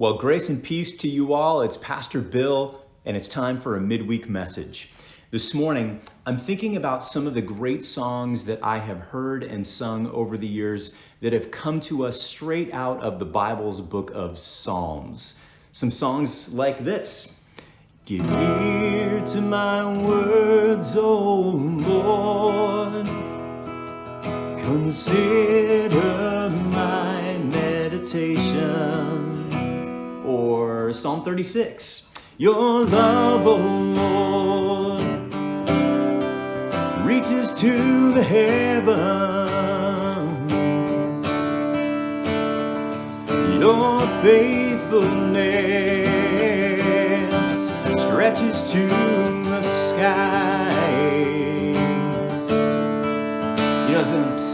Well, grace and peace to you all. It's Pastor Bill, and it's time for a midweek message. This morning, I'm thinking about some of the great songs that I have heard and sung over the years that have come to us straight out of the Bible's book of Psalms. Some songs like this. Give ear to my words, O Lord. Consider my meditation Psalm 36. Your love, O Lord, reaches to the heavens. Your faithfulness stretches to the skies.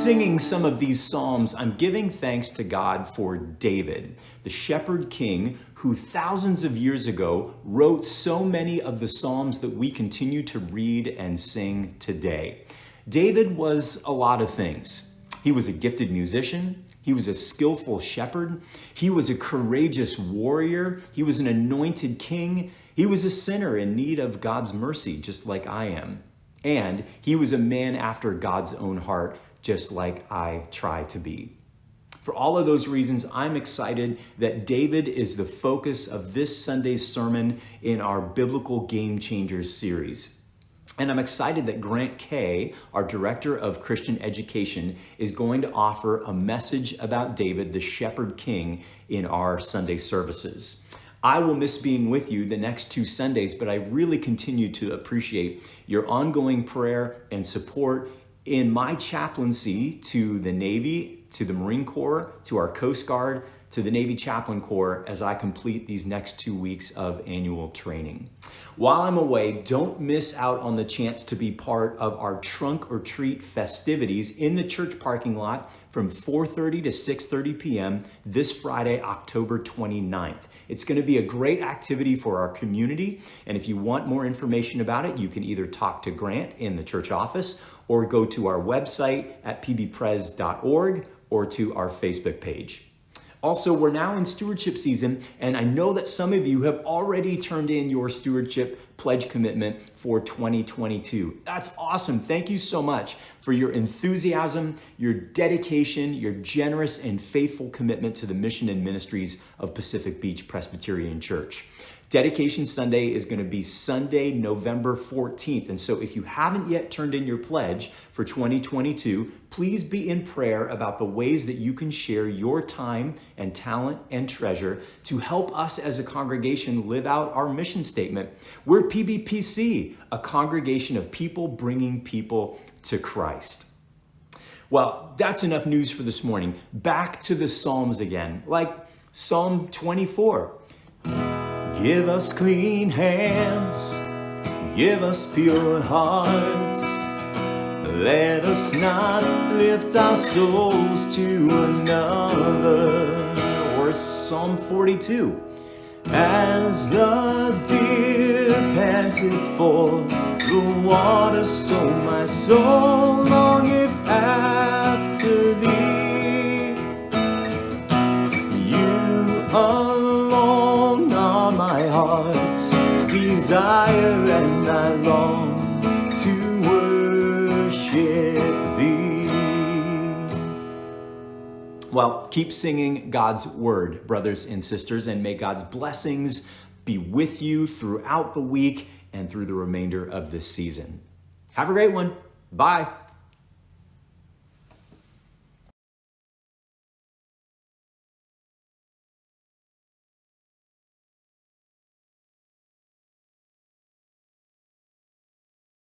Singing some of these Psalms, I'm giving thanks to God for David, the shepherd king who thousands of years ago wrote so many of the Psalms that we continue to read and sing today. David was a lot of things. He was a gifted musician. He was a skillful shepherd. He was a courageous warrior. He was an anointed king. He was a sinner in need of God's mercy, just like I am. And he was a man after God's own heart, just like I try to be. For all of those reasons, I'm excited that David is the focus of this Sunday's sermon in our Biblical Game Changers series. And I'm excited that Grant Kay, our Director of Christian Education, is going to offer a message about David, the Shepherd King, in our Sunday services. I will miss being with you the next two Sundays, but I really continue to appreciate your ongoing prayer and support in my chaplaincy to the Navy to the Marine Corps, to our Coast Guard, to the Navy Chaplain Corps as I complete these next two weeks of annual training. While I'm away, don't miss out on the chance to be part of our trunk or treat festivities in the church parking lot from 4.30 to 6.30 p.m. this Friday, October 29th. It's gonna be a great activity for our community. And if you want more information about it, you can either talk to Grant in the church office or go to our website at pbpres.org or to our Facebook page. Also, we're now in stewardship season, and I know that some of you have already turned in your stewardship pledge commitment for 2022. That's awesome. Thank you so much for your enthusiasm, your dedication, your generous and faithful commitment to the mission and ministries of Pacific Beach Presbyterian Church. Dedication Sunday is going to be Sunday, November 14th. And so if you haven't yet turned in your pledge for 2022, please be in prayer about the ways that you can share your time and talent and treasure to help us as a congregation live out our mission statement. We're PBPC, a congregation of people bringing people to Christ. Well, that's enough news for this morning. Back to the Psalms again, like Psalm 24. Give us clean hands, give us pure hearts. Let us not lift our souls to another. Or Psalm 42. As the deer panted for the water, so my soul longeth heart's desire and I long to worship thee. Well, keep singing God's word, brothers and sisters, and may God's blessings be with you throughout the week and through the remainder of this season. Have a great one. Bye.